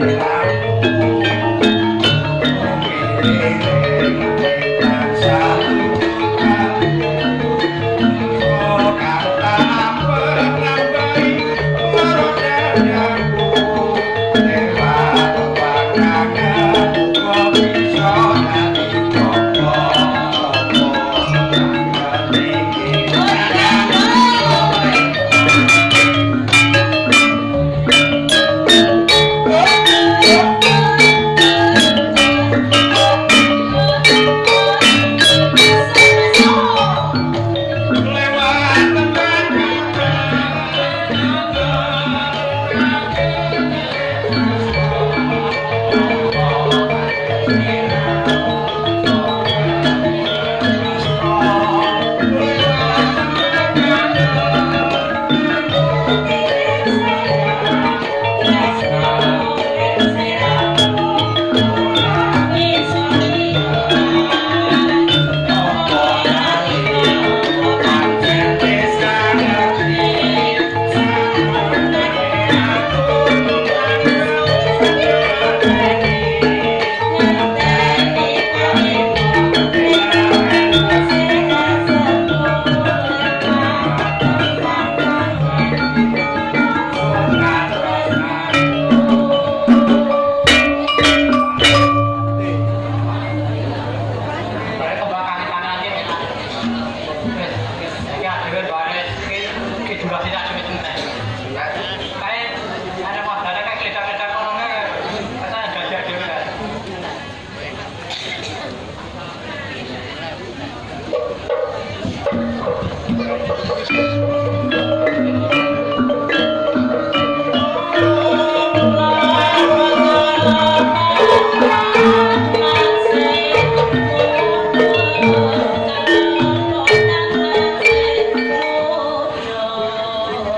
Amen.